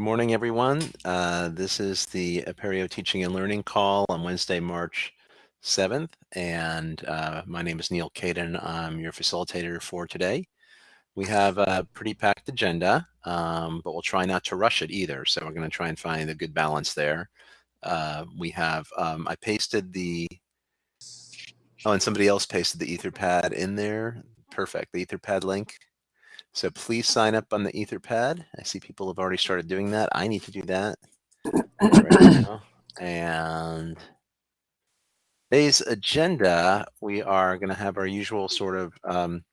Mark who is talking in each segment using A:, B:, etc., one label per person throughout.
A: Good morning, everyone. Uh, this is the Apereo Teaching and Learning Call on Wednesday, March 7th. And uh, my name is Neal Caidin. I'm your facilitator for today. We have a pretty packed agenda, um, but we'll try not to rush it either. So we're going to try and find a good balance there. Uh, we have, um, I pasted the, oh, and somebody else pasted the Etherpad in there. Perfect, the Etherpad link. So please sign up on the Etherpad. I see people have already started doing that. I need to do that right And today's agenda, we are going to have our usual sort of um,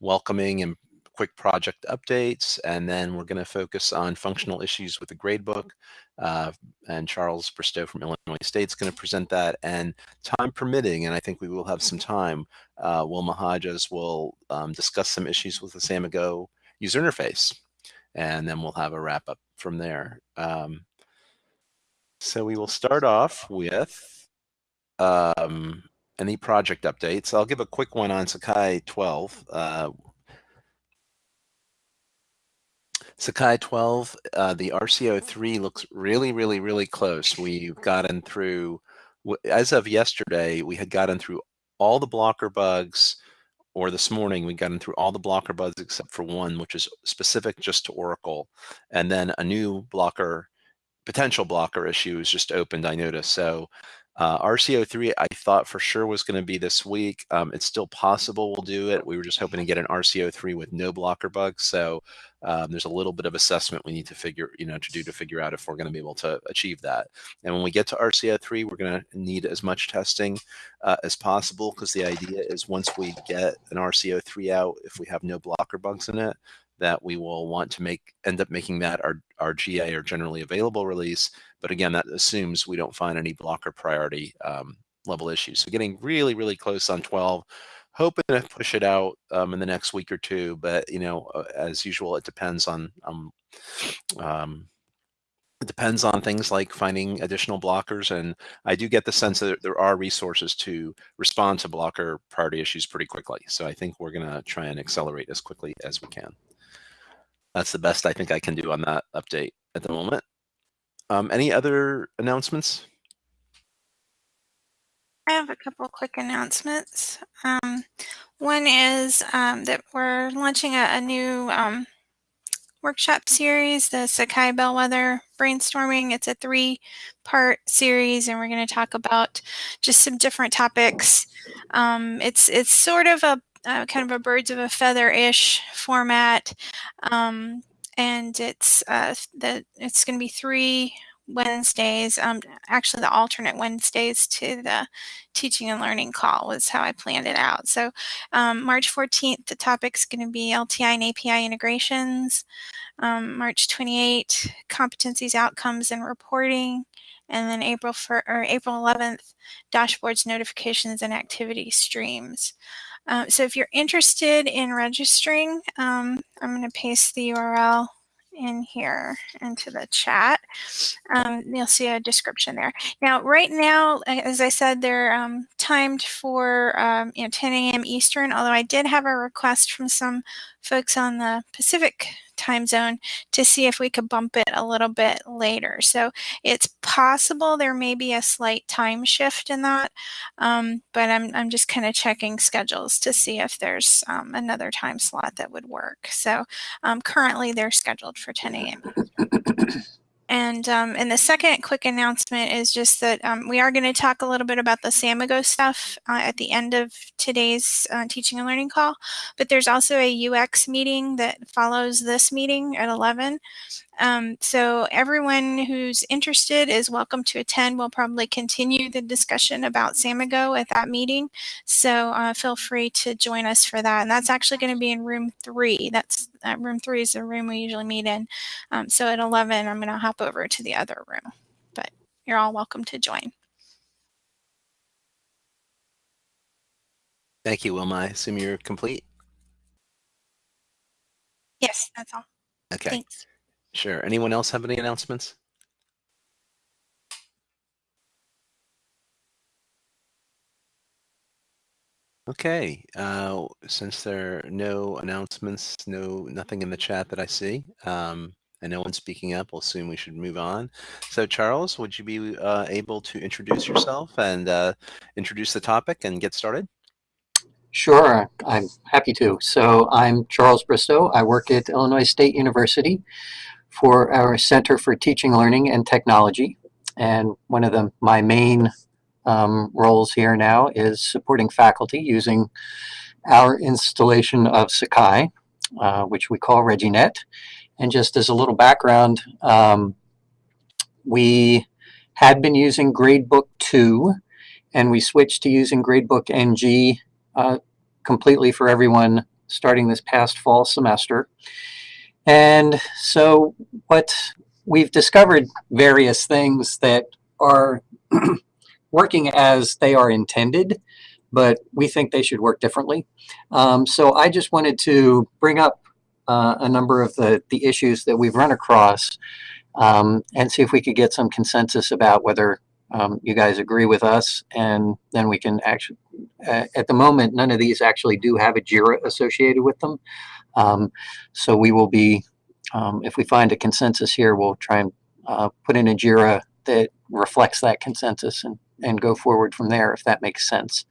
A: welcoming and quick project updates, and then we're going to focus on functional issues with the gradebook. Uh, and Charles Bristow from Illinois State is going to present that. And time permitting, and I think we will have some time, uh, Wilma Hodges will um, discuss some issues with the Samigo user interface. And then we'll have a wrap up from there. Um, so we will start off with um, any project updates. I'll give a quick one on Sakai 12. Uh, Sakai 12, uh, the RCO3 looks really, really, really close. We've gotten through, as of yesterday, we had gotten through all the blocker bugs, or this morning, we got gotten through all the blocker bugs except for one, which is specific just to Oracle. And then a new blocker, potential blocker issue is just opened, I noticed. So uh, RCO3, I thought for sure was going to be this week. Um, it's still possible we'll do it. We were just hoping to get an RCO3 with no blocker bugs. So um, there's a little bit of assessment we need to figure, you know, to do to figure out if we're going to be able to achieve that. And when we get to RCO3, we're going to need as much testing uh, as possible because the idea is once we get an RCO3 out, if we have no blocker bugs in it, that we will want to make end up making that our, our GA or generally available release. But again, that assumes we don't find any blocker priority um, level issues. So getting really, really close on 12, hoping to push it out um, in the next week or two. But, you know, uh, as usual, it depends on, um, um, it depends on things like finding additional blockers. And I do get the sense that there are resources to respond to blocker priority issues pretty quickly. So I think we're going to try and accelerate as quickly as we can that's the best I think I can do on that update at the moment. Um, any other announcements?
B: I have a couple quick announcements. Um, one is um, that we're launching a, a new um, workshop series, the Sakai Bellwether Brainstorming. It's a three-part series, and we're going to talk about just some different topics. Um, it's it's sort of a uh, kind of a birds of a feather-ish format. Um, and it's uh, the, it's going to be three Wednesdays, um, actually the alternate Wednesdays to the teaching and learning call was how I planned it out. So um, March 14th, the topic's going to be LTI and API integrations. Um, March 28th, competencies, outcomes, and reporting. And then April for, or April 11th, dashboards, notifications, and activity streams. Uh, so if you're interested in registering, um, I'm going to paste the URL in here into the chat. Um, you'll see a description there. Now, right now, as I said, they're um, timed for um, you know 10 a.m. Eastern, although I did have a request from some folks on the Pacific time zone to see if we could bump it a little bit later. So it's possible there may be a slight time shift in that, um, but I'm, I'm just kind of checking schedules to see if there's um, another time slot that would work. So um, currently they're scheduled for 10 a.m. And, um, and the second quick announcement is just that um, we are going to talk a little bit about the Samigo stuff uh, at the end of today's uh, teaching and learning call. But there's also a UX meeting that follows this meeting at 11. Um, so everyone who's interested is welcome to attend. We'll probably continue the discussion about Samigo at that meeting. So uh, feel free to join us for that. And that's actually going to be in room three. That's uh, room three is the room we usually meet in. Um, so at 11, I'm going to hop over to the other room, but you're all welcome to join.
A: Thank you, Wilma. I assume you're complete?
B: Yes, that's all.
A: Okay.
B: Thanks.
A: Sure. Anyone else have any announcements? Okay, uh, since there are no announcements, no nothing in the chat that I see, um, and no one's speaking up, we'll assume we should move on. So Charles, would you be uh, able to introduce yourself and uh, introduce the topic and get started?
C: Sure, I'm happy to. So I'm Charles Bristow. I work at Illinois State University for our Center for Teaching, Learning, and Technology. And one of the, my main um, roles here now is supporting faculty using our installation of Sakai, uh, which we call ReggieNet. And just as a little background, um, we had been using Gradebook 2 and we switched to using Gradebook NG uh, completely for everyone starting this past fall semester. And so what we've discovered various things that are working as they are intended, but we think they should work differently. Um, so I just wanted to bring up uh, a number of the, the issues that we've run across um, and see if we could get some consensus about whether um, you guys agree with us and then we can actually, uh, at the moment, none of these actually do have a JIRA associated with them. Um, so we will be, um, if we find a consensus here, we'll try and uh, put in a JIRA that reflects that consensus and, and go forward from there if that makes sense.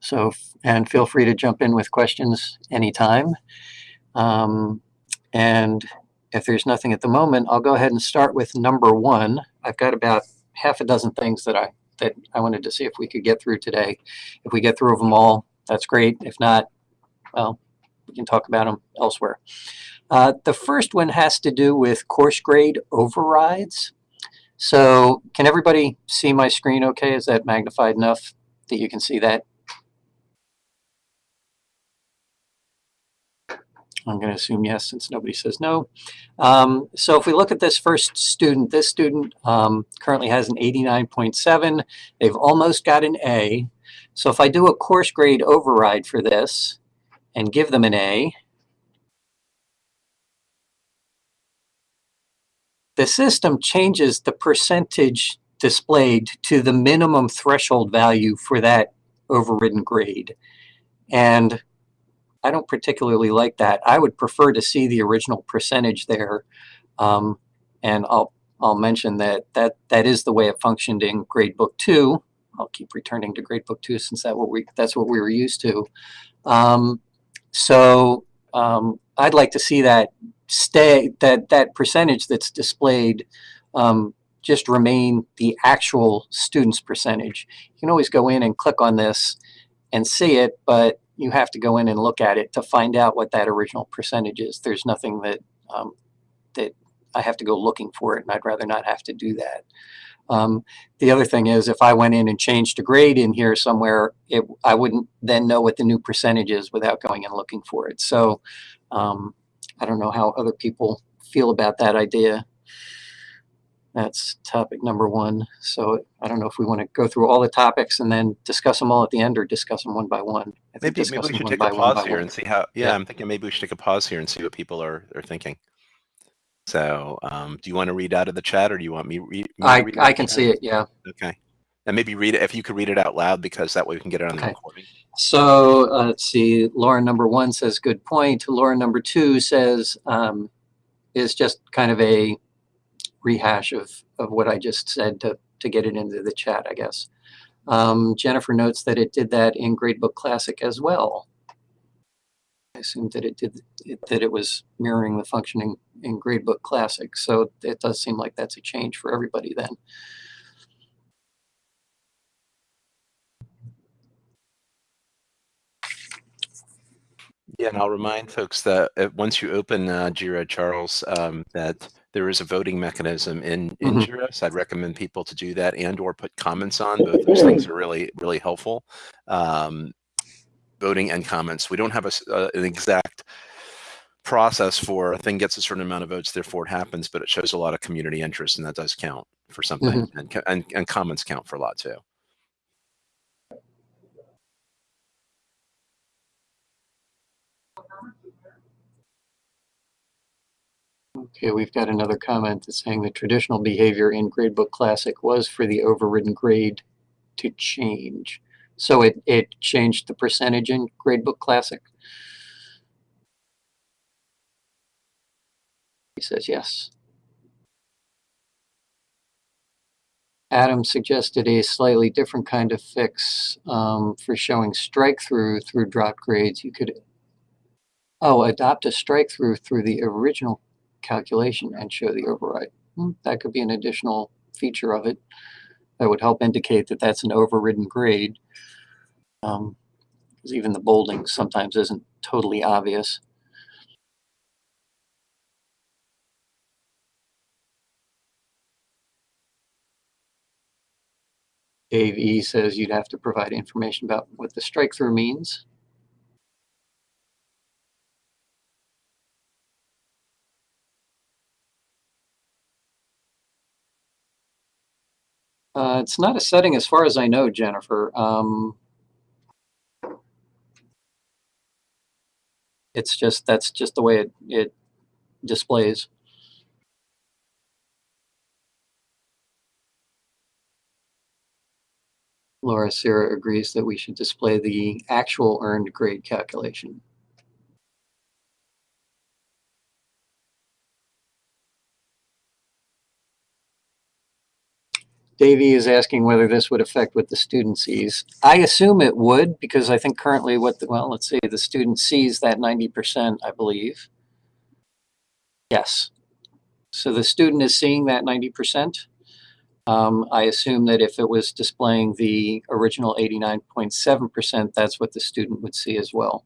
C: So, and feel free to jump in with questions anytime. Um, and if there's nothing at the moment, I'll go ahead and start with number one. I've got about half a dozen things that I that I wanted to see if we could get through today. If we get through of them all, that's great. If not, well, we can talk about them elsewhere. Uh, the first one has to do with course grade overrides. So can everybody see my screen okay? Is that magnified enough that you can see that? I'm going to assume yes since nobody says no. Um, so if we look at this first student, this student um, currently has an 89.7. They've almost got an A. So if I do a course grade override for this and give them an A, the system changes the percentage displayed to the minimum threshold value for that overridden grade. And I don't particularly like that. I would prefer to see the original percentage there. Um, and I'll, I'll mention that, that that is the way it functioned in Gradebook 2. I'll keep returning to Gradebook 2 since that what we, that's what we were used to. Um, so um, I'd like to see that stay, that, that percentage that's displayed um, just remain the actual student's percentage. You can always go in and click on this and see it, but you have to go in and look at it to find out what that original percentage is. There's nothing that um, that I have to go looking for it, and I'd rather not have to do that. Um, the other thing is if I went in and changed a grade in here somewhere, it, I wouldn't then know what the new percentage is without going and looking for it. So um, I don't know how other people feel about that idea. That's topic number one. So I don't know if we want to go through all the topics and then discuss them all at the end or discuss them one by one.
A: Maybe, maybe we should take a pause here and see how, yeah, yeah, I'm thinking maybe we should take a pause here and see what people are, are thinking. So um, do you want to read out of the chat or do you want me, re me
C: I, I can see it, yeah.
A: Okay. And maybe read it, if you could read it out loud because that way we can get it on okay. the recording.
C: So uh, let's see, Lauren number one says, good point. Lauren number two says, um, is just kind of a rehash of, of what I just said to, to get it into the chat, I guess. Um, Jennifer notes that it did that in Gradebook Classic as well. I assumed that it did it, that it was mirroring the functioning in Gradebook Classic. So it does seem like that's a change for everybody then.
A: Yeah, and I'll remind folks that uh, once you open uh, Jira, Charles, um, that there is a voting mechanism in, in mm -hmm. Jira. So I'd recommend people to do that and or put comments on. Both those things are really, really helpful. Um, voting and comments. We don't have a, uh, an exact process for a thing gets a certain amount of votes, therefore it happens, but it shows a lot of community interest and that does count for something. Mm -hmm. and, and, and comments count for a lot too.
C: Okay, we've got another comment that's saying the traditional behavior in Gradebook Classic was for the overridden grade to change. So it, it changed the percentage in Gradebook Classic? He says yes. Adam suggested a slightly different kind of fix um, for showing strike through through drop grades. You could, oh, adopt a strike through through the original calculation and show the override. Hmm, that could be an additional feature of it that would help indicate that that's an overridden grade. Um, even the bolding sometimes isn't totally obvious. Dave E says you'd have to provide information about what the strike through means. Uh, it's not a setting as far as I know, Jennifer. Um, it's just, that's just the way it, it displays. Laura Sarah agrees that we should display the actual earned grade calculation. Davey is asking whether this would affect what the student sees. I assume it would because I think currently what, the, well, let's say the student sees that 90%, I believe. Yes. So the student is seeing that 90%. Um, I assume that if it was displaying the original 89.7%, that's what the student would see as well.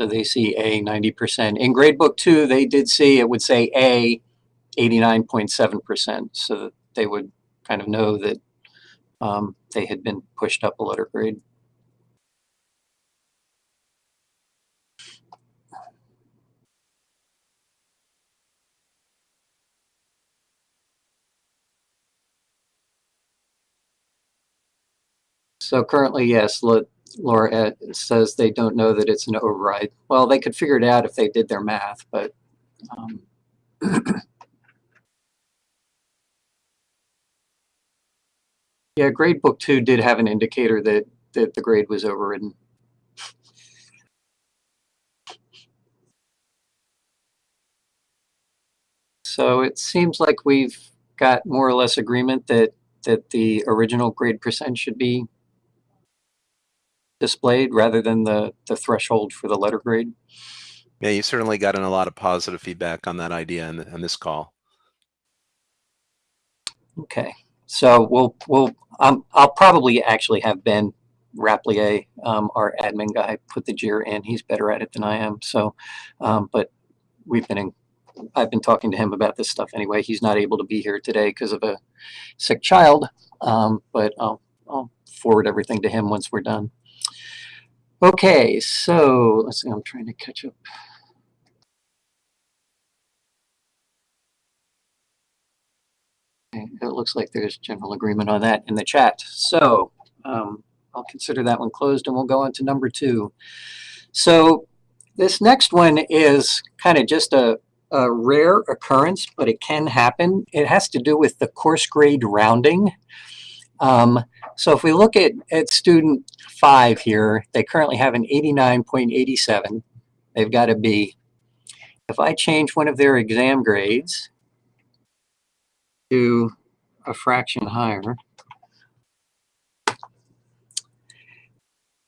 C: So they see A 90%. In gradebook two, they did see, it would say A 89.7%. So they would kind of know that um, they had been pushed up a letter grade. So currently, yes, Laura says they don't know that it's an override. Well, they could figure it out if they did their math, but um, yeah, gradebook two did have an indicator that that the grade was overridden. So it seems like we've got more or less agreement that that the original grade percent should be displayed rather than the, the threshold for the letter grade.
A: Yeah, you certainly gotten a lot of positive feedback on that idea in, in this call.
C: Okay, so we'll we'll um, I'll probably actually have Ben Raplier, um, our admin guy, put the JIR in. He's better at it than I am. So, um, but we've been in. I've been talking to him about this stuff anyway. He's not able to be here today because of a sick child. Um, but I'll I'll forward everything to him once we're done. Okay, so let's see, I'm trying to catch up. It looks like there's general agreement on that in the chat. So um, I'll consider that one closed and we'll go on to number two. So this next one is kind of just a, a rare occurrence, but it can happen. It has to do with the course grade rounding. Um, so if we look at, at student five here, they currently have an 89.87. They've got a B. If I change one of their exam grades to a fraction higher,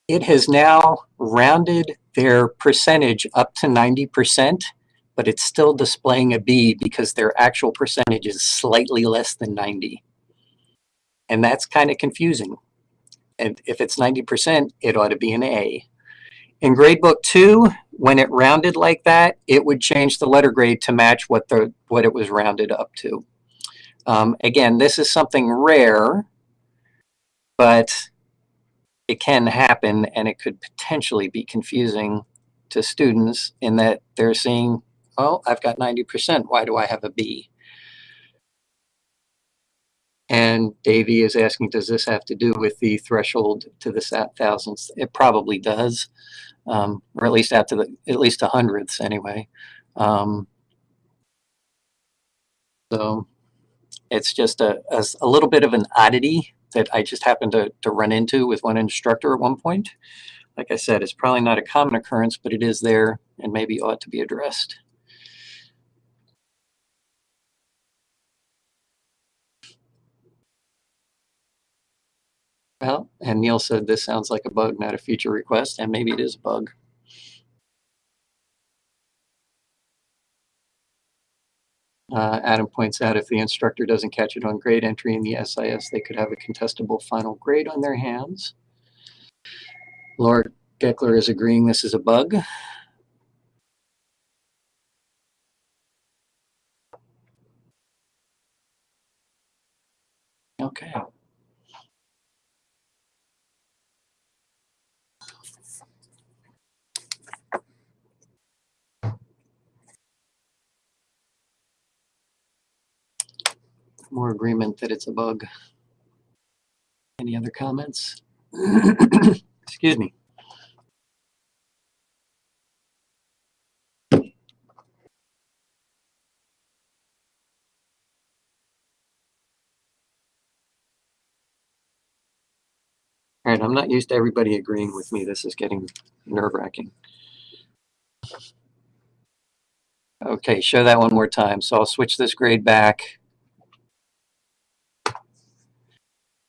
C: it has now rounded their percentage up to 90%, but it's still displaying a B because their actual percentage is slightly less than 90. And that's kind of confusing. And if it's 90%, it ought to be an A. In gradebook two, when it rounded like that, it would change the letter grade to match what the what it was rounded up to. Um, again, this is something rare, but it can happen and it could potentially be confusing to students in that they're seeing, oh, I've got 90%, why do I have a B? And Davey is asking, does this have to do with the threshold to the thousandths? It probably does. um, or at least to the at least a hundredths anyway. Um, so it's just a, a, a little bit of an oddity that I just happened to, to run into with one instructor at one point. Like I said, it's probably not a common occurrence, but it is there and maybe ought to be addressed. Well, and Neal said this sounds like a bug, not a feature request, and maybe it is a bug. Uh, Adam points out if the instructor doesn't catch it on grade entry in the SIS, they could have a contestable final grade on their hands. Laura Geckler is agreeing this is a bug. Okay. More agreement that it's a bug. Any other comments? Excuse me. All right, I'm not used to everybody agreeing with me. This is getting nerve wracking. Okay, show that one more time. So I'll switch this grade back.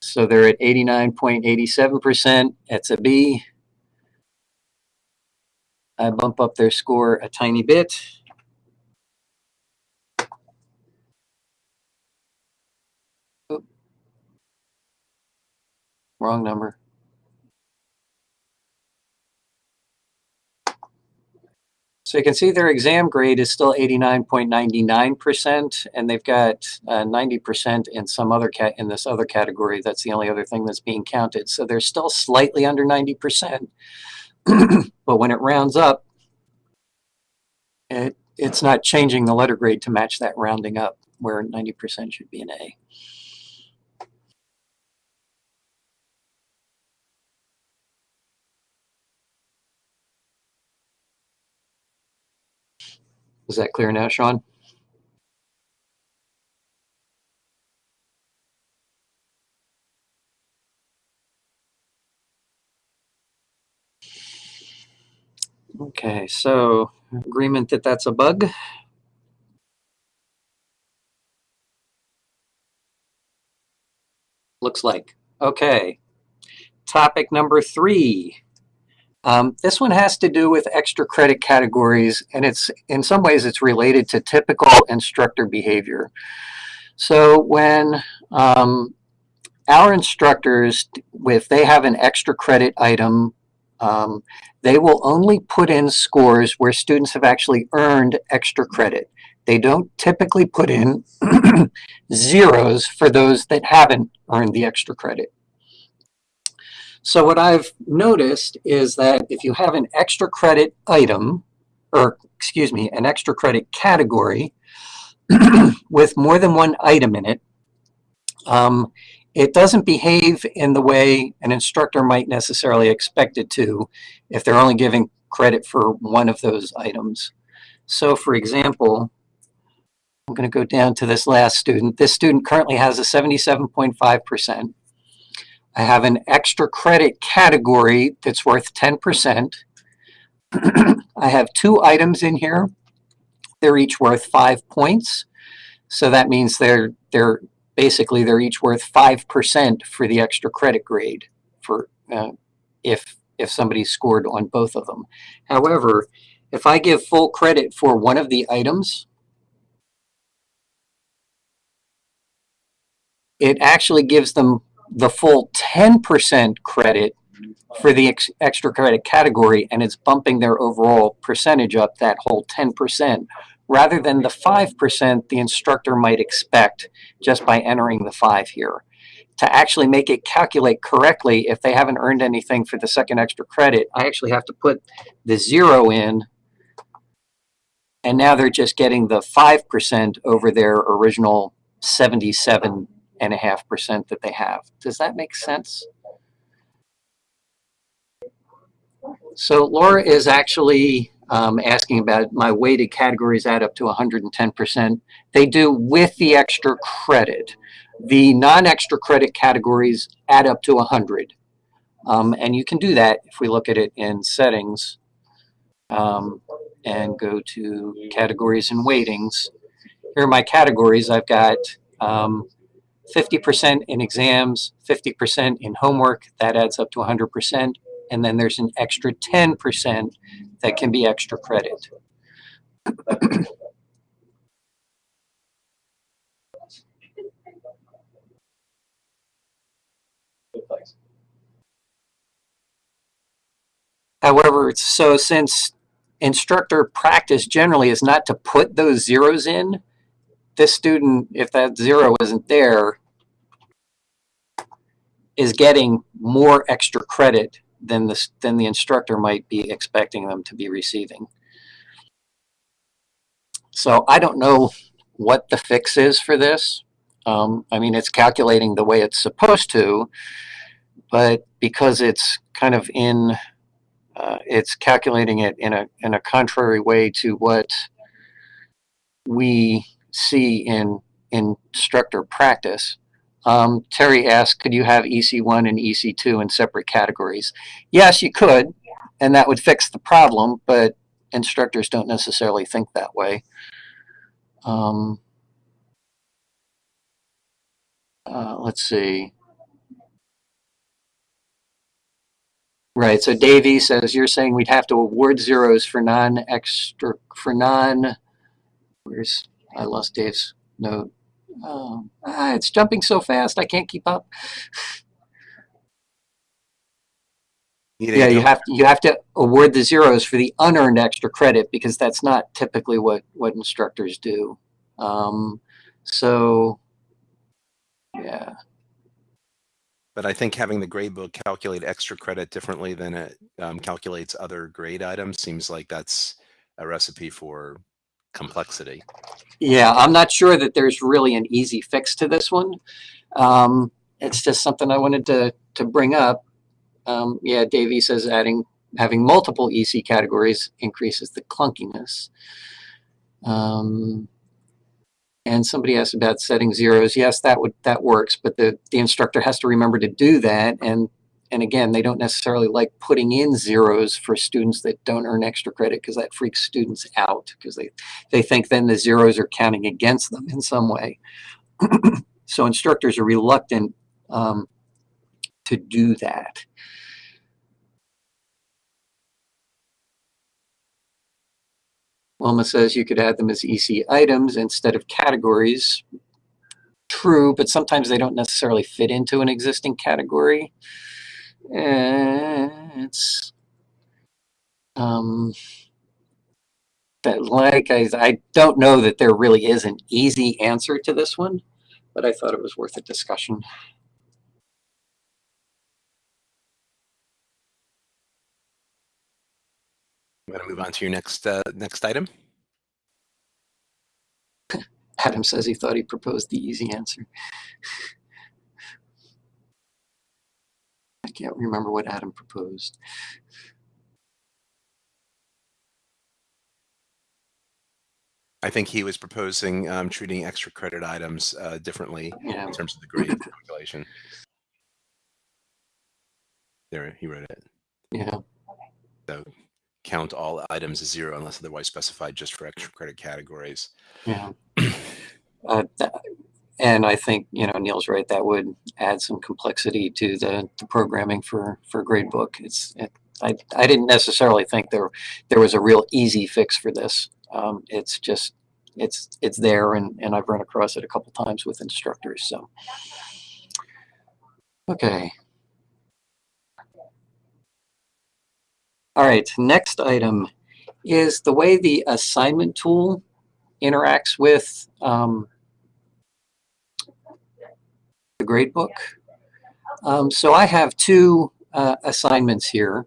C: So they're at 89.87%. That's a B. I bump up their score a tiny bit. Oop. Wrong number. So you can see their exam grade is still 89.99%, and they've got 90% uh, in some other cat in this other category. That's the only other thing that's being counted. So they're still slightly under 90%. but when it rounds up, it, it's not changing the letter grade to match that rounding up, where 90% should be an A. Is that clear now, Sean? Okay, so agreement that that's a bug. Looks like. Okay. Topic number three. Um, this one has to do with extra credit categories, and it's in some ways it's related to typical instructor behavior. So when um, our instructors, if they have an extra credit item, um, they will only put in scores where students have actually earned extra credit. They don't typically put in zeros for those that haven't earned the extra credit. So what I've noticed is that if you have an extra credit item, or excuse me, an extra credit category with more than one item in it, um, it doesn't behave in the way an instructor might necessarily expect it to if they're only giving credit for one of those items. So for example, I'm going to go down to this last student. This student currently has a 77.5%. I have an extra credit category that's worth 10%. I have two items in here. They're each worth five points. So that means they're, they're basically they're each worth 5% for the extra credit grade for uh, if, if somebody scored on both of them. However, if I give full credit for one of the items, it actually gives them the full 10% credit for the ex extra credit category and it's bumping their overall percentage up that whole 10% rather than the 5% the instructor might expect just by entering the 5 here. To actually make it calculate correctly, if they haven't earned anything for the second extra credit, I actually have to put the 0 in and now they're just getting the 5% over their original 77 and a half percent that they have. Does that make sense? So Laura is actually um, asking about my weighted categories add up to 110%. They do with the extra credit. The non-extra credit categories add up to 100. Um, and you can do that if we look at it in settings um, and go to categories and weightings. Here are my categories. I've got 50% um, in exams, 50% in homework. That adds up to 100%. And then there's an extra 10% that can be extra credit. However, so since instructor practice generally is not to put those zeros in, this student, if that zero isn't there, is getting more extra credit than the, than the instructor might be expecting them to be receiving. So I don't know what the fix is for this. Um, I mean, it's calculating the way it's supposed to, but because it's kind of in uh, it's calculating it in a, in a contrary way to what we see in, in instructor practice. Um, Terry asked, could you have EC1 and EC2 in separate categories? Yes, you could, and that would fix the problem, but instructors don't necessarily think that way. Um, uh, let's see. Right. So Davey says you're saying we'd have to award zeros for non-extra for non. Where's I lost Dave's note. Um, ah, it's jumping so fast I can't keep up. yeah, you have to, you have to award the zeros for the unearned extra credit because that's not typically what what instructors do. Um, so yeah.
A: But I think having the grade book calculate extra credit differently than it um, calculates other grade items seems like that's a recipe for complexity.
C: Yeah, I'm not sure that there's really an easy fix to this one. Um, it's just something I wanted to, to bring up. Um, yeah, Davey says adding having multiple EC categories increases the clunkiness. Um, and somebody asked about setting zeros. Yes, that would that works, but the, the instructor has to remember to do that. And and again, they don't necessarily like putting in zeros for students that don't earn extra credit because that freaks students out because they, they think then the zeros are counting against them in some way. so instructors are reluctant um, to do that. Wilma says you could add them as EC items instead of categories. True, but sometimes they don't necessarily fit into an existing category. It's um, that like I, I don't know that there really is an easy answer to this one, but I thought it was worth a discussion.
A: I'm going to move on to your next uh, next item.
C: Adam says he thought he proposed the easy answer. I can't remember what Adam proposed.
A: I think he was proposing um, treating extra credit items uh, differently yeah. in terms of the grade calculation. There, he wrote it.
C: Yeah.
A: So count all items as zero unless otherwise specified just for extra credit categories.
C: Yeah. uh, and I think, you know, Neal's right, that would add some complexity to the, the programming for, for gradebook. It's, it, I, I didn't necessarily think there, there was a real easy fix for this. Um, it's just, it's, it's there and, and I've run across it a couple times with instructors. So, okay. All right, next item is the way the assignment tool interacts with um, the gradebook. Um, so I have two uh, assignments here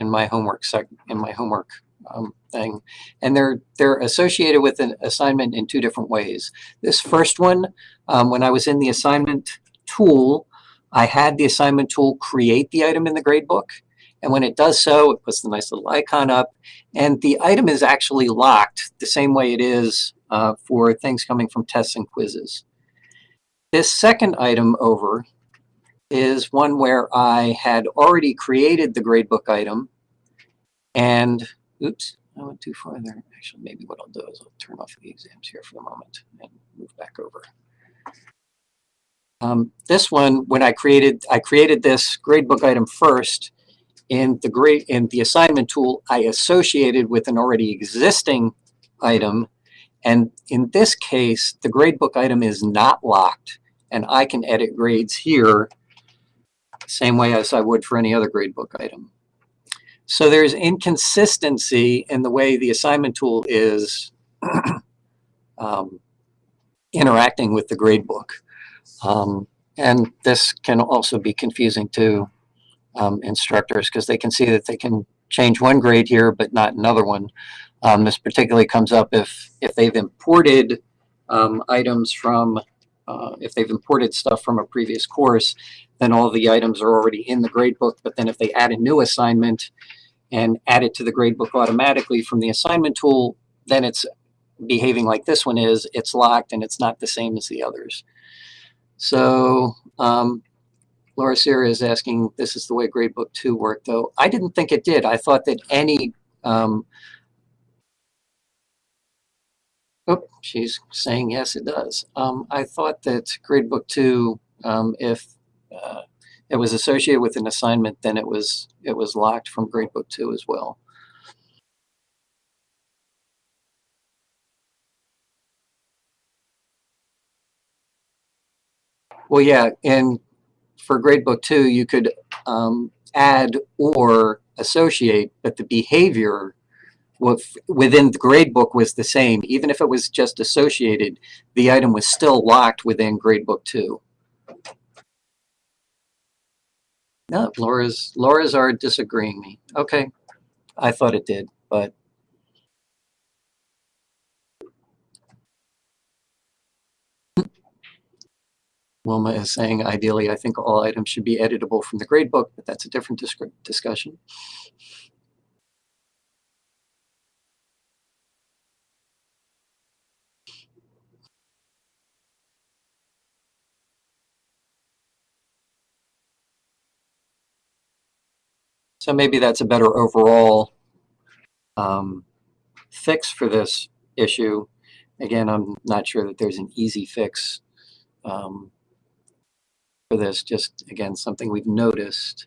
C: in my homework in my homework um, thing, and they're they're associated with an assignment in two different ways. This first one, um, when I was in the assignment tool, I had the assignment tool create the item in the gradebook, And when it does so, it puts the nice little icon up. And the item is actually locked the same way it is uh, for things coming from tests and quizzes. This second item over is one where I had already created the gradebook item. And, oops, I went too far there. Actually, maybe what I'll do is I'll turn off the exams here for the moment and move back over. Um, this one, when I created, I created this gradebook item first. In the grade, in the assignment tool, I associated with an already existing item. And in this case, the gradebook item is not locked, and I can edit grades here same way as I would for any other gradebook item. So there's inconsistency in the way the assignment tool is um, interacting with the gradebook. Um, and this can also be confusing to um, instructors because they can see that they can change one grade here but not another one. Um, this particularly comes up if, if they've imported um, items from, uh, if they've imported stuff from a previous course, then all the items are already in the gradebook. But then if they add a new assignment and add it to the gradebook automatically from the assignment tool, then it's behaving like this one is. It's locked and it's not the same as the others. So um, Laura Sierra is asking, this is the way Gradebook 2 worked, though. I didn't think it did. I thought that any, um, oh, she's saying yes, it does. Um, I thought that Gradebook 2, um, if uh, it was associated with an assignment, then it was it was locked from Gradebook 2 as well. Well, yeah, and for gradebook two, you could um, add or associate, but the behavior within the gradebook was the same. Even if it was just associated, the item was still locked within gradebook two. No, Laura's Laura's are disagreeing me. Okay, I thought it did, but Wilma is saying, ideally, I think all items should be editable from the gradebook, but that's a different dis discussion. So maybe that's a better overall um, fix for this issue. Again, I'm not sure that there's an easy fix. Um, this, just again, something we've noticed.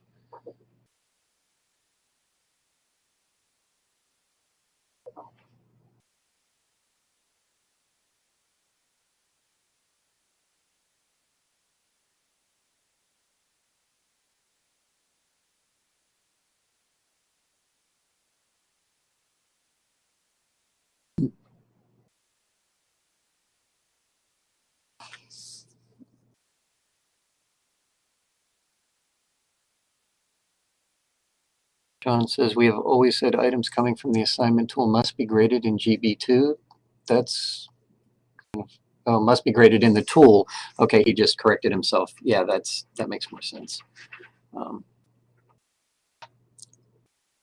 C: John says, we have always said items coming from the assignment tool must be graded in GB2. That's, oh, must be graded in the tool. Okay, he just corrected himself. Yeah, that's that makes more sense. Um,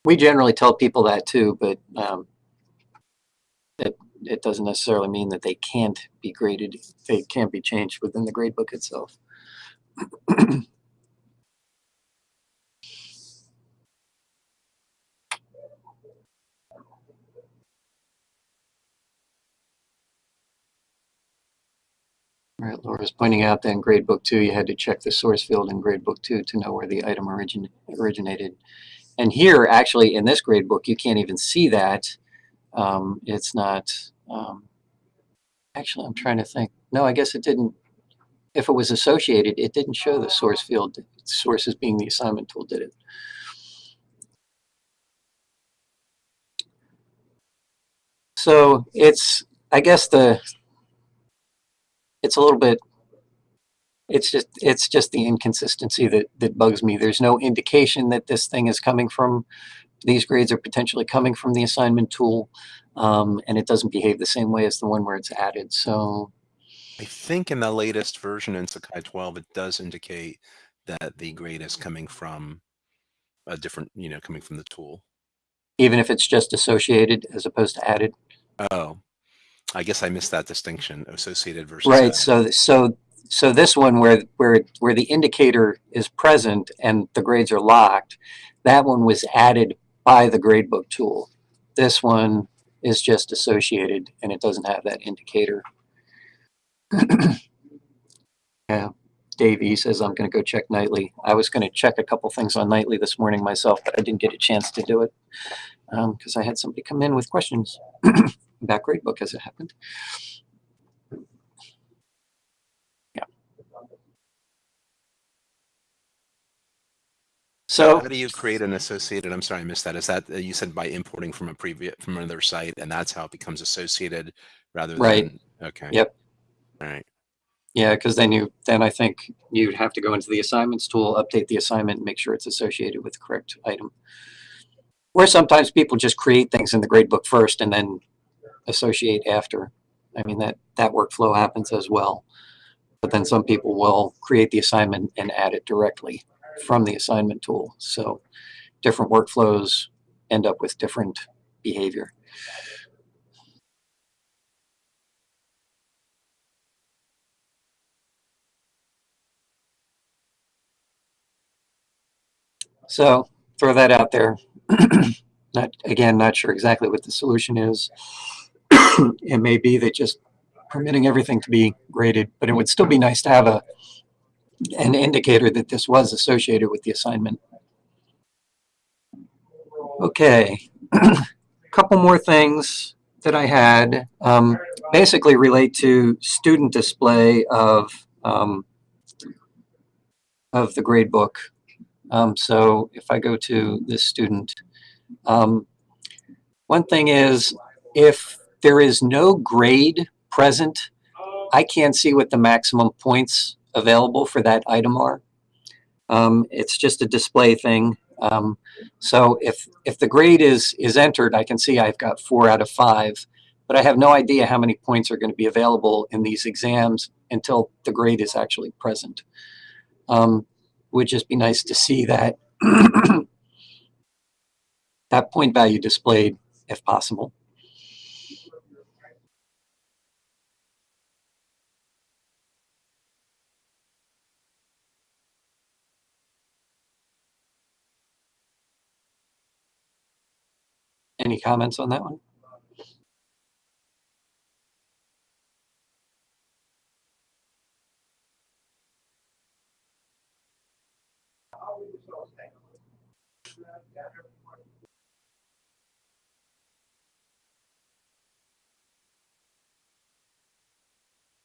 C: we generally tell people that too, but um, it, it doesn't necessarily mean that they can't be graded. They can't be changed within the gradebook itself. Right, Laura's pointing out that in gradebook two, you had to check the source field in gradebook two to know where the item origin originated. And here, actually, in this gradebook, you can't even see that. Um, it's not, um, actually, I'm trying to think. No, I guess it didn't, if it was associated, it didn't show the source field. Sources being the assignment tool did it. So it's, I guess the it's a little bit it's just it's just the inconsistency that that bugs me there's no indication that this thing is coming from these grades are potentially coming from the assignment tool um, and it doesn't behave the same way as the one where it's added so
A: I think in the latest version in Sakai 12 it does indicate that the grade is coming from a different, you know, coming from the tool.
C: even if it's just associated as opposed to added.
A: Oh, I guess I missed that distinction, associated versus.
C: Right. So so so this one where where where the indicator is present and the grades are locked, that one was added by the gradebook tool. This one is just associated and it doesn't have that indicator. yeah. Dave E says I'm going to go check nightly. I was going to check a couple things on nightly this morning myself, but I didn't get a chance to do it because I had somebody come in with questions about gradebook as it happened. Yeah. So
A: How do you create an associated? I'm sorry, I missed that. Is that uh, you said by importing from a previous from another site, and that's how it becomes associated rather than Right. okay.
C: Yep.
A: All right.
C: Yeah, because then you then I think you'd have to go into the assignments tool, update the assignment, make sure it's associated with the correct item. Or sometimes people just create things in the gradebook first and then associate after. I mean that that workflow happens as well. But then some people will create the assignment and add it directly from the assignment tool. So different workflows end up with different behavior. So throw that out there. not again, not sure exactly what the solution is. it may be that just permitting everything to be graded, but it would still be nice to have a an indicator that this was associated with the assignment. Okay, a couple more things that I had um, basically relate to student display of um, of the grade book. Um, so if I go to this student, um, one thing is if there is no grade present, I can't see what the maximum points available for that item are. Um, it's just a display thing. Um, so if if the grade is is entered, I can see I've got four out of five, but I have no idea how many points are going to be available in these exams until the grade is actually present. Um, would just be nice to see that that point value displayed if possible. Any comments on that one?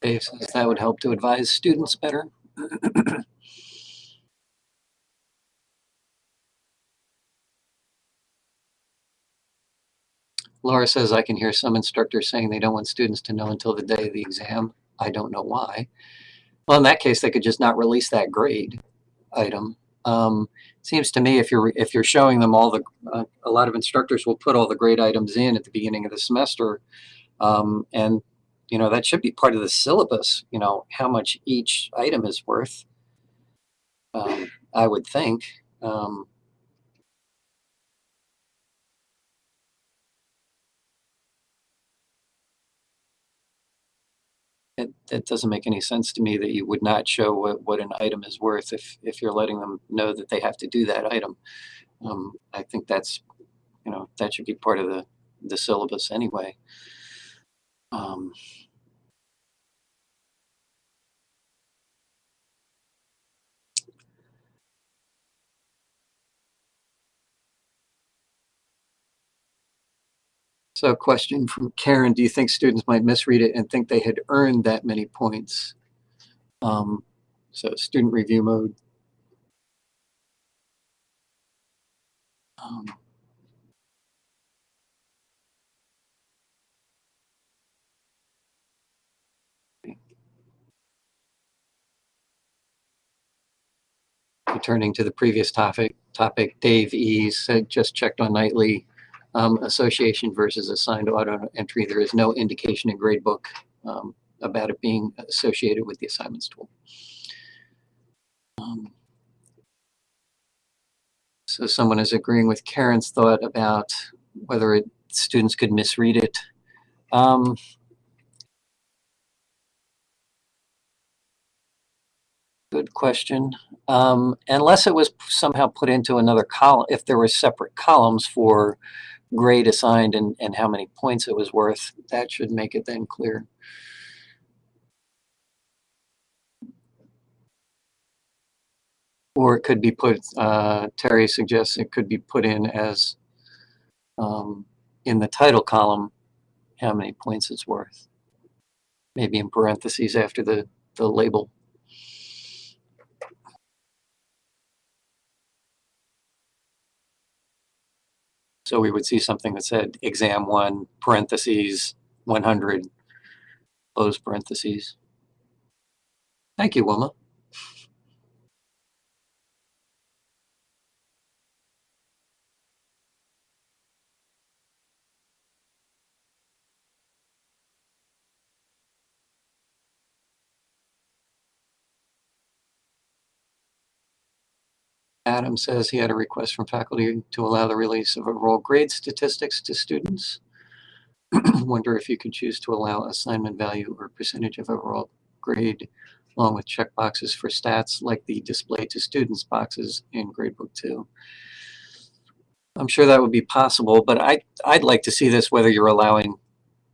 C: Says that would help to advise students better. Laura says, I can hear some instructors saying they don't want students to know until the day of the exam. I don't know why. Well, in that case, they could just not release that grade item. Um, seems to me if you're if you're showing them all the uh, a lot of instructors will put all the grade items in at the beginning of the semester, um, and you know that should be part of the syllabus. You know how much each item is worth. Um, I would think. Um, it, doesn't make any sense to me that you would not show what, what an item is worth if, if you're letting them know that they have to do that item. Um, I think that's, you know, that should be part of the, the syllabus anyway. Um, So question from Karen, do you think students might misread it and think they had earned that many points? Um, so student review mode. Um, returning to the previous topic, topic, Dave E said just checked on nightly um, association versus assigned auto entry. There is no indication in gradebook um, about it being associated with the assignments tool. Um, So someone is agreeing with Karen's thought about whether it, students could misread it. Good question. Um, unless it was somehow put into another column, if there were separate columns for grade assigned and, and how many points it was worth, that should make it then clear. Or it could be put, uh, Terry suggests it could be put in as um, in the title column, how many points it's worth. Maybe in parentheses after the, the label. So we would see something that said exam one, parentheses, 100, close parentheses. Thank you, Wilma. Adam says he had a request from faculty to allow the release of overall grade statistics to students. Wonder if you could choose to allow assignment value or percentage of overall grade along with checkboxes for stats like the display to students boxes in gradebook 2. I'm sure that would be possible, but I, I'd like to see this whether you're allowing,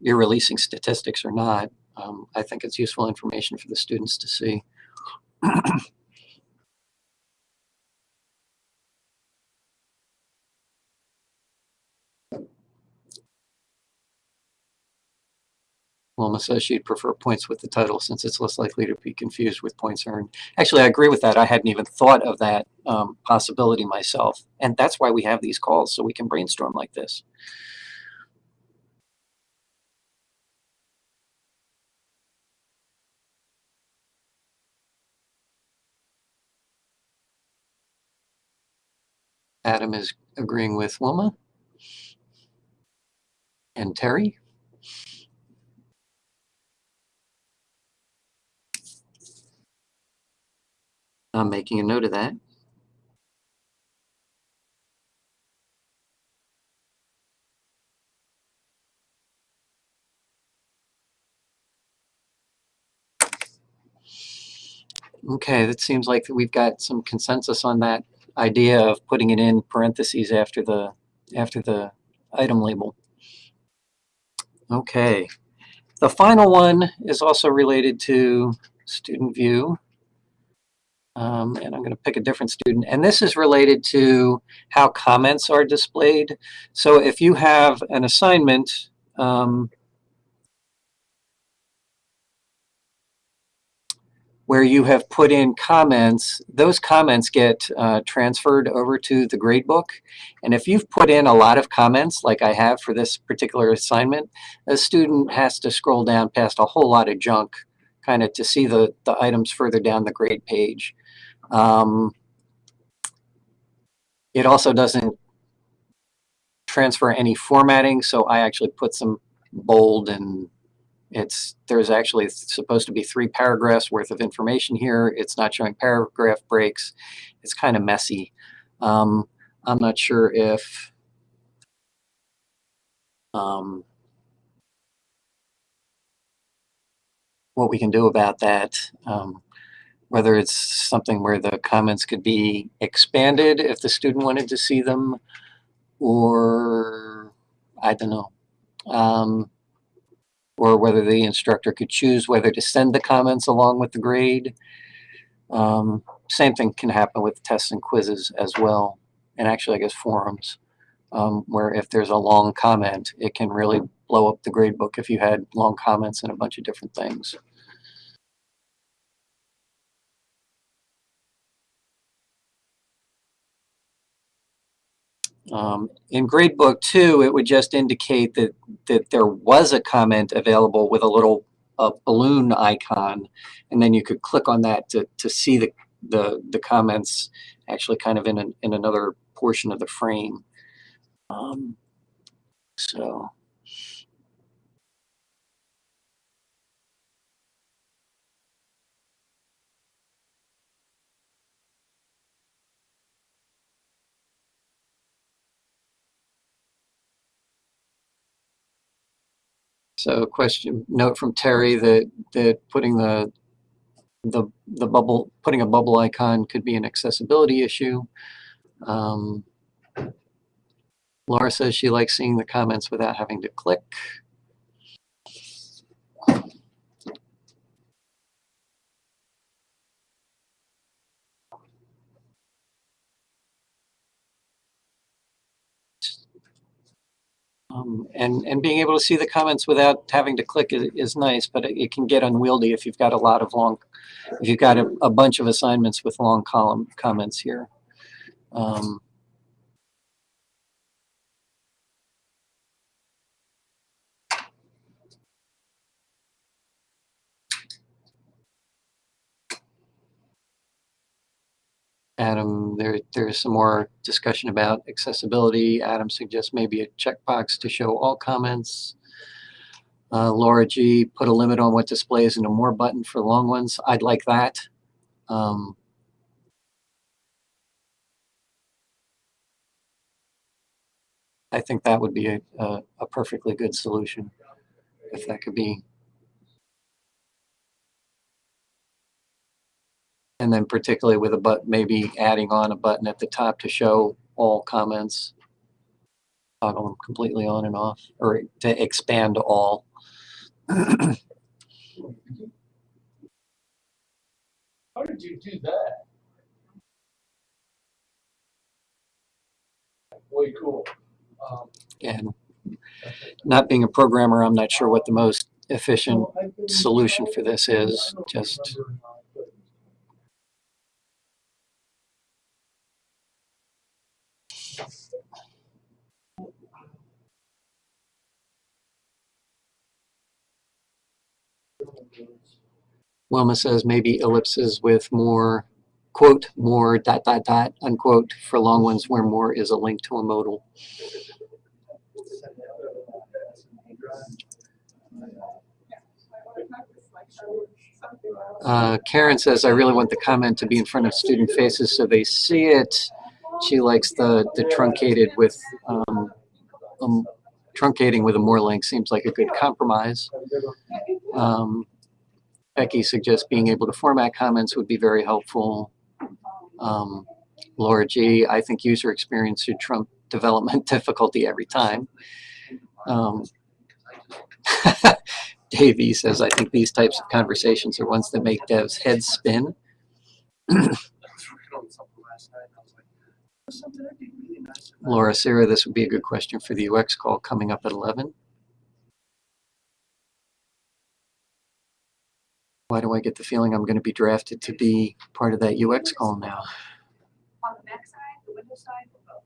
C: you're releasing statistics or not. Um, I think it's useful information for the students to see. Wilma says she'd prefer points with the title since it's less likely to be confused with points earned. Actually, I agree with that. I hadn't even thought of that um, possibility myself. And that's why we have these calls, so we can brainstorm like this. Adam is agreeing with Wilma and Terry. I'm making a note of that. Okay, that seems like we've got some consensus on that idea of putting it in parentheses after the after the item label. Okay, the final one is also related to student view. Um, and I'm going to pick a different student. And this is related to how comments are displayed. So if you have an assignment, um, where you have put in comments, those comments get uh, transferred over to the gradebook. And if you've put in a lot of comments, like I have for this particular assignment, a student has to scroll down past a whole lot of junk kind of to see the, the items further down the grade page. Um, it also doesn't transfer any formatting, so I actually put some bold and it's there's actually supposed to be three paragraphs worth of information here. It's not showing paragraph breaks. It's kind of messy. Um, I'm not sure if um, what we can do about that. Um, whether it's something where the comments could be expanded if the student wanted to see them, or I don't know, um, or whether the instructor could choose whether to send the comments along with the grade. Um, same thing can happen with tests and quizzes as well, and actually I guess forums, um, where if there's a long comment, it can really blow up the grade book if you had long comments and a bunch of different things. Um, in gradebook two, it would just indicate that, that there was a comment available with a little balloon icon, and then you could click on that to, to see the, the, the comments actually kind of in, an, in another portion of the frame. Um, so So question, note from Terry that, that putting the, the, the bubble, putting a bubble icon could be an accessibility issue. Um, Laura says she likes seeing the comments without having to click. Um, and, and being able to see the comments without having to click is, is nice, but it, it can get unwieldy if you've got a lot of long, if you've got a, a bunch of assignments with long column comments here. Um, Adam, there, there's some more discussion about accessibility. Adam suggests maybe a checkbox to show all comments. Uh, Laura G, put a limit on what displays and a more button for long ones. I'd like that. Um, I think that would be a, a, a perfectly good solution if that could be And then particularly with a but maybe adding on a button at the top to show all comments. Toggle them completely on and off or to expand all.
D: How did you do that? Way cool. Um,
C: and not being a programmer, I'm not sure what the most efficient solution for this is. Just Wilma says maybe ellipses with more quote more dot dot dot unquote for long ones where more is a link to a modal. Uh, Karen says, I really want the comment to be in front of student faces so they see it. She likes the, the truncated with, um, um, truncating with a more link seems like a good compromise. Um, Becky suggests being able to format comments would be very helpful. Um, Laura G, I think user experience should trump development difficulty every time. Um, Davey says, I think these types of conversations are ones that make devs' heads spin. Laura, Sarah, this would be a good question for the UX call coming up at 11. Why do I get the feeling I'm going to be drafted to be part of that UX call now?
E: On the Mac side, the Windows side, or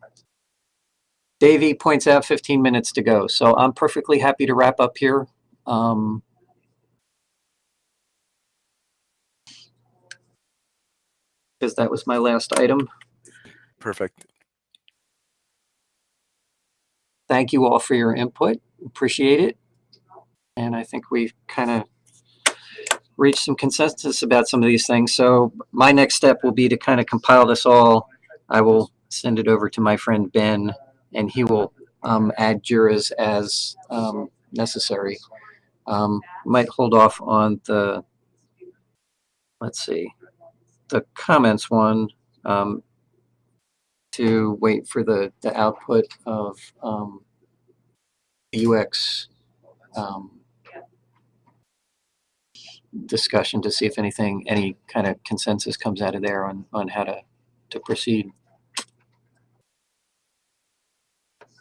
E: both?
C: Davey points out 15 minutes to go, so I'm perfectly happy to wrap up here. Um, because that was my last item.
A: Perfect.
C: Thank you all for your input. Appreciate it. And I think we've kind of reached some consensus about some of these things. So my next step will be to kind of compile this all. I will send it over to my friend Ben, and he will um, add JIRAs as um, necessary. Um, might hold off on the, let's see, the comments one um, to wait for the, the output of UX um, discussion to see if anything, any kind of consensus comes out of there on, on how to, to proceed.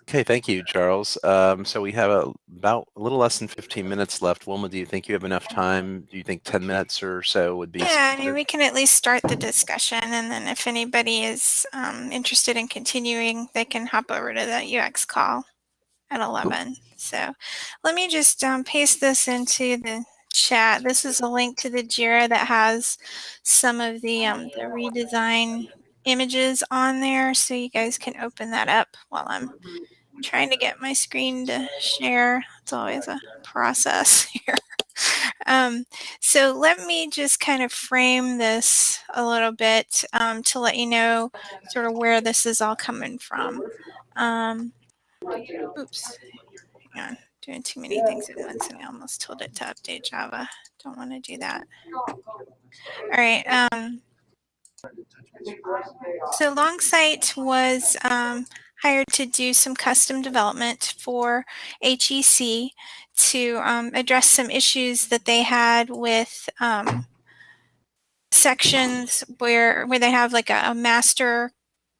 A: Okay, thank you, Charles. Um, so we have a, about a little less than 15 minutes left. Wilma, do you think you have enough time? Do you think 10 minutes or so would be?
B: Yeah, I mean, we can at least start the discussion, and then if anybody is um, interested in continuing, they can hop over to the UX call at 11. So let me just um, paste this into the chat. This is a link to the JIRA that has some of the, um, the redesign images on there, so you guys can open that up while I'm trying to get my screen to share. It's always a process here. Um, so let me just kind of frame this a little bit um, to let you know sort of where this is all coming from. Um, oops, hang on. Doing too many things at once and I almost told it to update Java. Don't want to do that. All right. Um, so Longsight was um, hired to do some custom development for HEC to um, address some issues that they had with um, sections where where they have like a, a master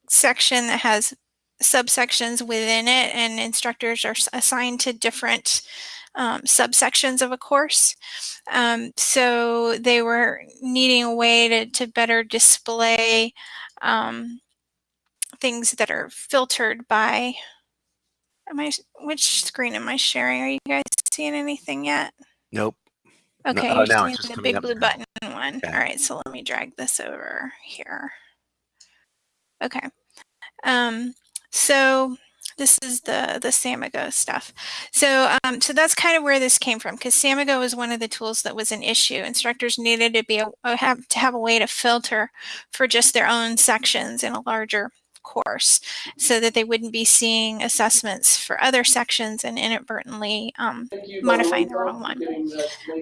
B: section that has subsections within it and instructors are assigned to different um, subsections of a course. Um, so they were needing a way to, to better display um, things that are filtered by, am I, which screen am I sharing? Are you guys seeing anything yet?
A: Nope.
B: Okay,
A: oh,
B: you're seeing the big blue button one.
A: Okay.
B: All right, so let me drag this over here. Okay. Um, so this is the the Samigo stuff. So um, so that's kind of where this came from because Samigo was one of the tools that was an issue. Instructors needed to be a, have to have a way to filter for just their own sections in a larger course so that they wouldn't be seeing assessments for other sections and inadvertently um, modifying the wrong one.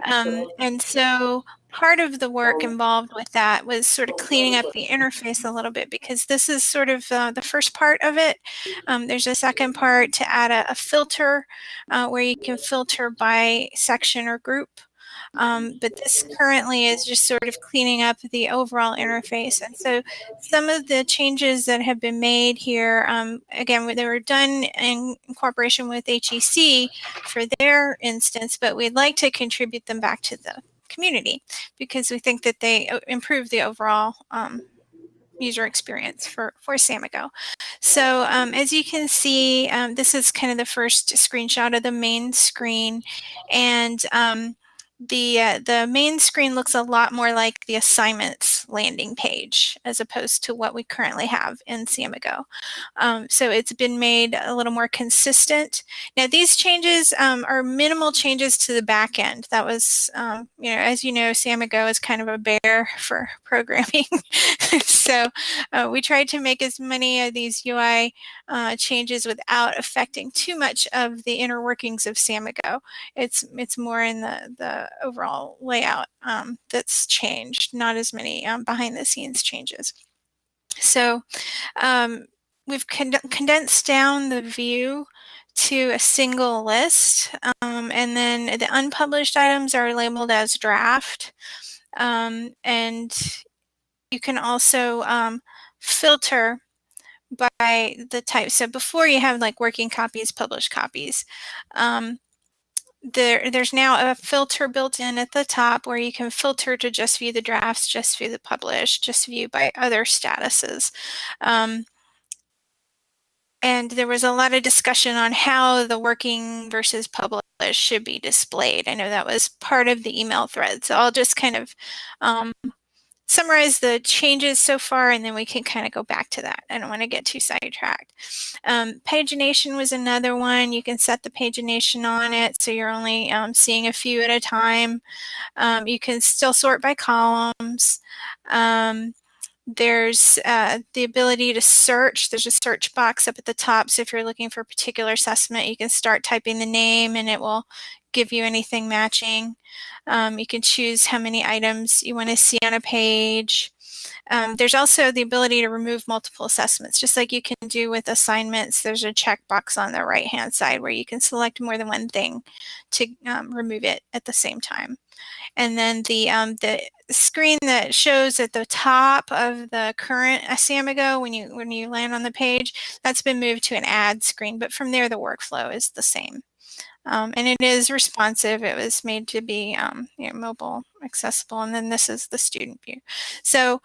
B: Um, and so part of the work involved with that was sort of cleaning up the interface a little bit because this is sort of uh, the first part of it. Um, there's a second part to add a, a filter uh, where you can filter by section or group. Um, but this currently is just sort of cleaning up the overall interface. And so some of the changes that have been made here, um, again, they were done in cooperation with HEC for their instance, but we'd like to contribute them back to the community because we think that they uh, improve the overall um, user experience for, for Samigo. So um, as you can see, um, this is kind of the first screenshot of the main screen. And um, the uh, the main screen looks a lot more like the assignments landing page as opposed to what we currently have in Samigo. Um, so it's been made a little more consistent. Now these changes um, are minimal changes to the back end. That was, um, you know, as you know, Samigo is kind of a bear for programming. so uh, we tried to make as many of these UI uh, changes without affecting too much of the inner workings of Samigo. It's it's more in the the overall layout um, that's changed, not as many um, behind the scenes changes. So um, we've con condensed down the view to a single list um, and then the unpublished items are labeled as draft um, and you can also um, filter by the type. So before you have like working copies, published copies. Um, there, there's now a filter built in at the top where you can filter to just view the drafts, just view the published, just view by other statuses. Um, and there was a lot of discussion on how the working versus published should be displayed. I know that was part of the email thread. So I'll just kind of um, summarize the changes so far and then we can kind of go back to that. I don't want to get too sidetracked. Um, pagination was another one. You can set the pagination on it so you're only um, seeing a few at a time. Um, you can still sort by columns. Um, there's uh, the ability to search. There's a search box up at the top. So if you're looking for a particular assessment, you can start typing the name and it will give you anything matching. Um, you can choose how many items you want to see on a page. Um, there's also the ability to remove multiple assessments, just like you can do with assignments. There's a checkbox on the right-hand side where you can select more than one thing to um, remove it at the same time. And then the um, the screen that shows at the top of the current Samigo when you when you land on the page, that's been moved to an add screen. But from there, the workflow is the same. Um, and it is responsive. It was made to be um, you know, mobile accessible. And then this is the student view. So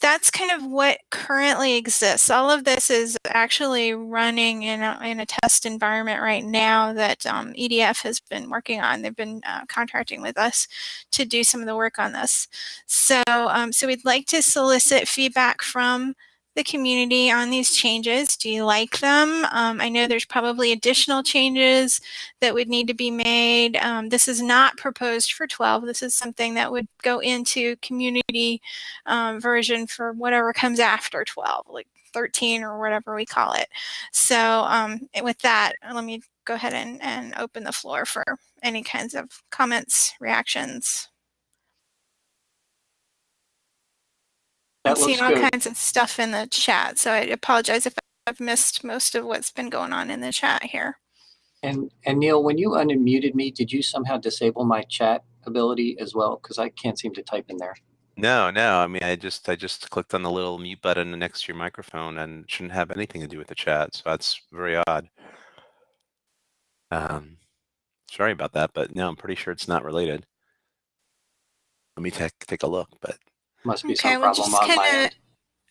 B: that's kind of what currently exists. All of this is actually running in a, in a test environment right now that um, EDF has been working on. They've been uh, contracting with us to do some of the work on this. So, um, so we'd like to solicit feedback from the community on these changes. Do you like them? Um, I know there's probably additional changes that would need to be made. Um, this is not proposed for 12. This is something that would go into community um, version for whatever comes after 12, like 13 or whatever we call it. So um, with that, let me go ahead and, and open the floor for any kinds of comments, reactions. I'm
C: That looks
B: seeing all
C: good.
B: kinds of stuff in the chat, so I apologize if I've missed most of what's been going on in the chat here.
C: And, and Neal, when you unmuted me, did you somehow disable my chat ability as well? Because I can't seem to type in there.
A: No, no. I mean, I just I just clicked on the little mute button next to your microphone and shouldn't have anything to do with the chat. So that's very odd. Um, sorry about that, but no, I'm pretty sure it's not related. Let me take take a look, but
C: Must be
B: Okay,
C: some problem
B: just
C: on my end.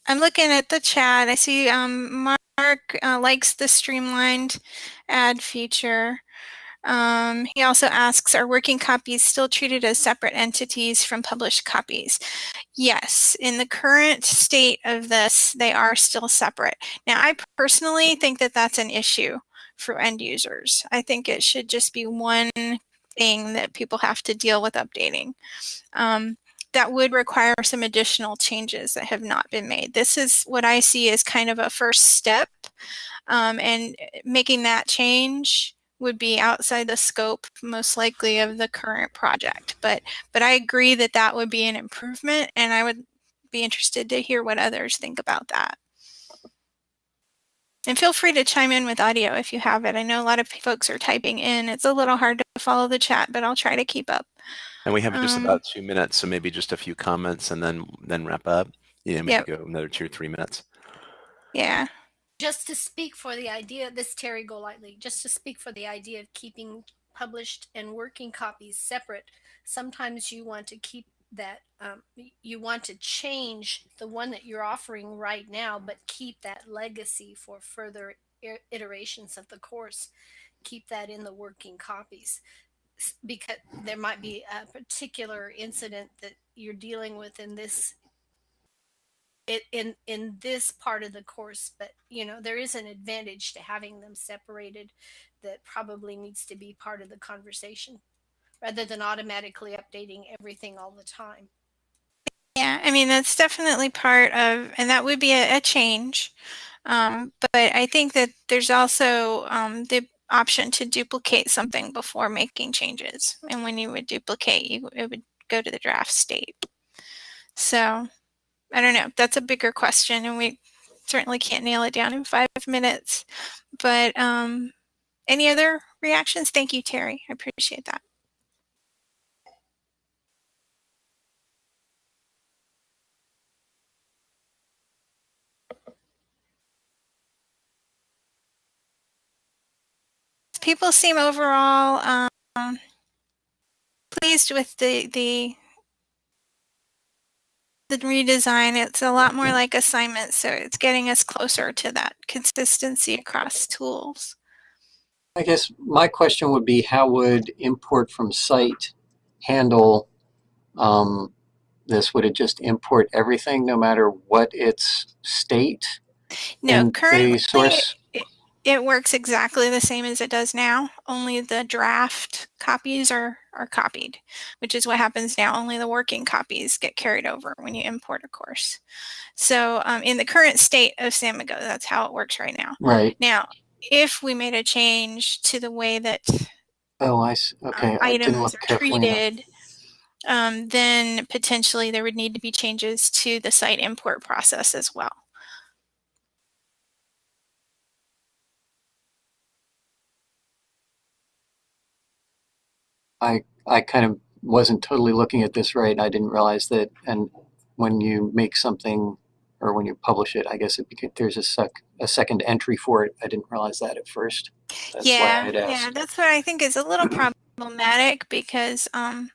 B: I'm looking at the chat. I see um, Mark uh, likes the streamlined ad feature. Um, he also asks, are working copies still treated as separate entities from published copies? Yes, in the current state of this, they are still separate. Now, I personally think that that's an issue for end users. I think it should just be one thing that people have to deal with updating. Um, that would require some additional changes that have not been made. This is what I see as kind of a first step um, and making that change would be outside the scope most likely of the current project. But, but I agree that that would be an improvement and I would be interested to hear what others think about that. And feel free to chime in with audio if you have it. I know a lot of folks are typing in. It's a little hard to follow the chat, but I'll try to keep up.
A: And we have just
B: Um,
A: about two minutes, so maybe just a few comments and then then wrap up. Yeah, maybe
B: Yep.
A: go another two or three minutes.
B: Yeah.
F: just to speak for the idea, this Terry Golightly, just to speak for the idea of keeping published and working copies separate, sometimes you want to keep that, um, you want to change the one that you're offering right now, but keep that legacy for further iterations of the course. Keep that in the working copies. Because there might be a particular incident that you're dealing with in this in in this part of the course but you know there is an advantage to having them separated that probably needs to be part of the conversation rather than automatically updating everything all the time
B: Yeah, I mean, that's definitely part of, and that would be a, a change. Um, but I think that there's also um, the option to duplicate something before making changes. And when you would duplicate, you, it would go to the draft state. So I don't know. That's a bigger question, and we certainly can't nail it down in five minutes. But um, any other reactions? Thank you, Terry. I appreciate that. People seem overall um, pleased with the the the redesign. It's a lot more like assignments, so it's getting us closer to that consistency across tools.
C: I guess my question would be, how would import from site handle um, this? Would it just import everything, no matter what its state?
B: No, currently
C: source,
B: it, works exactly the same as it does now. Only the draft copies are are copied, which is what happens now. Only the working copies get carried over when you import a course. So um, in the current state of Samigo, that's how it works right now.
C: right?
B: Now, if we made a change to the way that
C: Oh, I see.
B: um,
C: Okay, I didn't
B: items are treated, um, then potentially there would need to be changes to the site import process as well.
C: I I kind of wasn't totally looking at this right. I didn't realize that. And when you make something or when you publish it, I guess it beca- there's a sec a second entry for it. I didn't realize that at first. That's
B: yeah, yeah, that's what I think is a little problematic because um,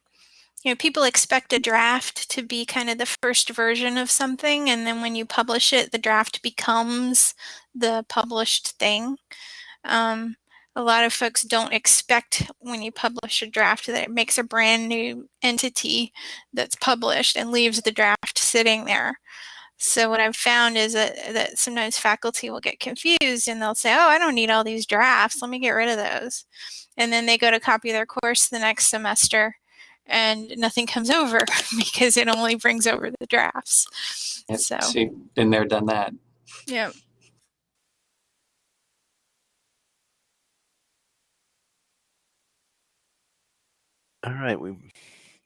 B: you know people expect a draft to be kind of the first version of something, and then when you publish it, the draft becomes the published thing. Um, a lot of folks don't expect when you publish a draft that it makes a brand new entity that's published and leaves the draft sitting there. So what I've found is that, that sometimes faculty will get confused and they'll say, oh, I don't need all these drafts. Let me get rid of those. And then they go to copy their course the next semester and nothing comes over because it only brings over the drafts.
C: Yep,
B: So,
C: See, been there, done that.
B: yeah.
A: All right, we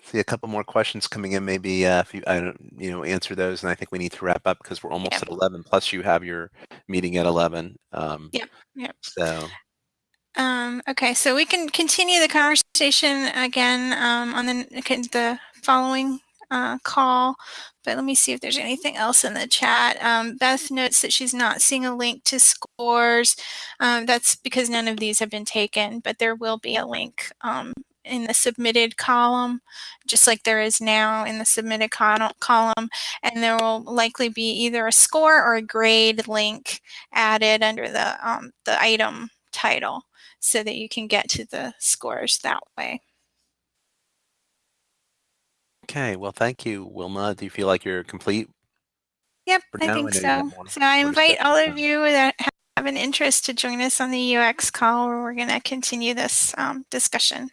A: see a couple more questions coming in. Maybe uh, if you, I don't, you know, answer those, and I think we need to wrap up because we're almost
B: Yep.
A: at eleven. Plus, you have your meeting at eleven. Um,
B: Yep, yep.
A: So,
B: Um, okay, so we can continue the conversation again um, on the, the following uh, call, but let me see if there's anything else in the chat. Um, Beth notes that she's not seeing a link to scores. Um, that's because none of these have been taken, but there will be a link um, in the submitted column, just like there is now in the submitted col- column, and there will likely be either a score or a grade link added under the um, the item title so that you can get to the scores that way.
A: okay. Well, thank you, Wilma. Do you feel like you're complete?
B: Yep, I think
A: I know you have
B: so. So I invite all of you that have an interest to join us on the UX call where we're going to continue this um, discussion.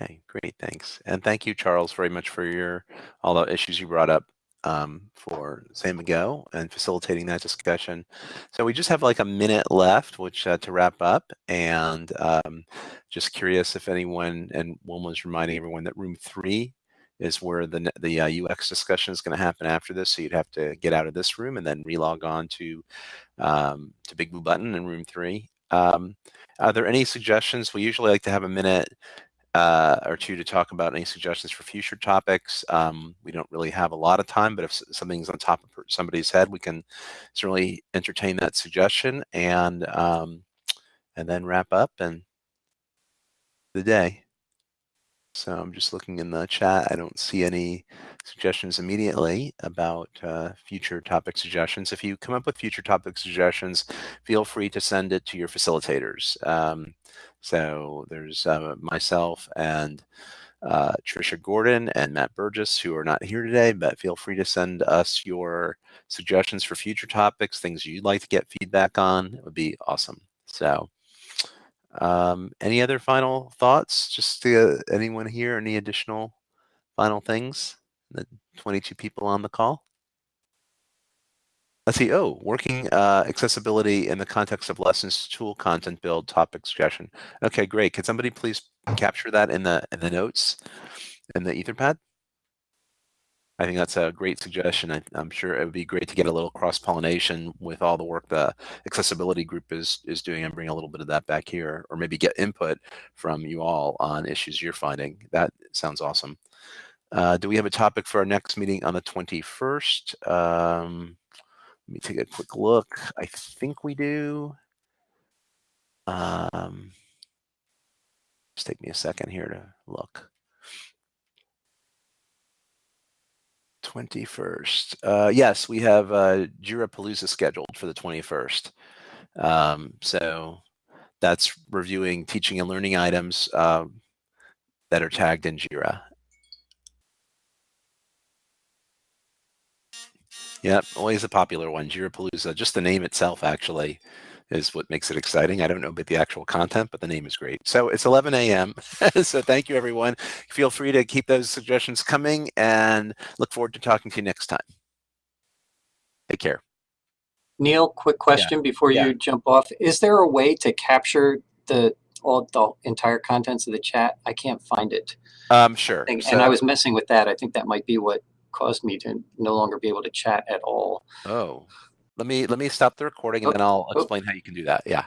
A: Okay, great, thanks. And thank you, Charles, very much for your, all the issues you brought up um, for Samigo and facilitating that discussion. So we just have like a minute left, which uh, to wrap up. And um, just curious if anyone, and was reminding everyone that room three is where the, the uh, UX discussion is going to happen after this. So you'd have to get out of this room and then relog on to, um, to Big Blue Button in room three. Um, are there any suggestions? We usually like to have a minute uh, or two to talk about any suggestions for future topics. Um, we don't really have a lot of time, but if something's on top of somebody's head, we can certainly entertain that suggestion and um, and then wrap up and the day. So I'm just looking in the chat. I don't see any suggestions immediately about uh, future topic suggestions. If you come up with future topic suggestions, feel free to send it to your facilitators. Um, so there's uh, myself and uh, Trisha Gordon and Matt Burgess who are not here today, but feel free to send us your suggestions for future topics, things you'd like to get feedback on. It would be awesome. So um, any other final thoughts? Just uh, anyone here, any additional final things? The 22 people on the call. Let's see. Oh, working uh, accessibility in the context of lessons tool content build topic suggestion. Okay, great. Could somebody please capture that in the in the notes in the Etherpad? I think that's a great suggestion. I, I'm sure it would be great to get a little cross pollination with all the work the accessibility group is is doing and bring a little bit of that back here, or maybe get input from you all on issues you're finding. That sounds awesome. Uh, do we have a topic for our next meeting on the 21st? Um, let me take a quick look. I think we do. Um, just take me a second here to look. 21st. Uh, yes, we have uh, Jira Palooza scheduled for the 21st. Um, so that's reviewing teaching and learning items um, that are tagged in Jira. Yep, always a popular one. Jira Palooza. Just the name itself actually is what makes it exciting. I don't know about the actual content, but the name is great. So it's 11 a.m. so thank you, everyone. Feel free to keep those suggestions coming and look forward to talking to you next time. Take care.
C: Neal, quick question before
A: yeah.
C: you jump off. Is there a way to capture the all the entire contents of the chat? I can't find it.
A: Um, sure.
C: And,
A: So-
C: and I was messing with that. I think that might be what caused me to no longer be able to chat at all.
A: Oh, let me let me stop the recording and
C: Oh,
A: then I'll
C: oh.
A: explain how you can do that. Yeah.